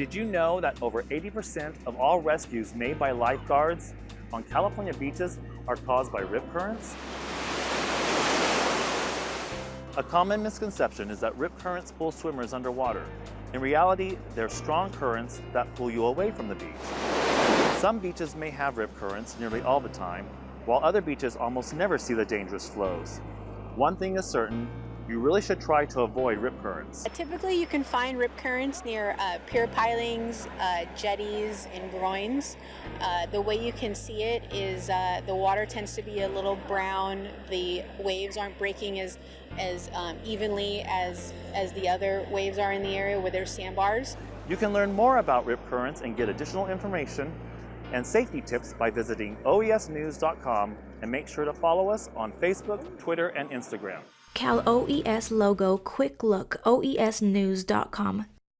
Did you know that over 80% of all rescues made by lifeguards on California beaches are caused by rip currents? A common misconception is that rip currents pull swimmers underwater. In reality, they're strong currents that pull you away from the beach. Some beaches may have rip currents nearly all the time, while other beaches almost never see the dangerous flows. One thing is certain, you really should try to avoid rip currents. Typically, you can find rip currents near uh, pier pilings, uh, jetties, and groins. Uh, the way you can see it is uh, the water tends to be a little brown. The waves aren't breaking as as um, evenly as as the other waves are in the area where there's sandbars. You can learn more about rip currents and get additional information and safety tips by visiting oesnews.com and make sure to follow us on Facebook, Twitter, and Instagram. Cal OES logo quick look oesnews.com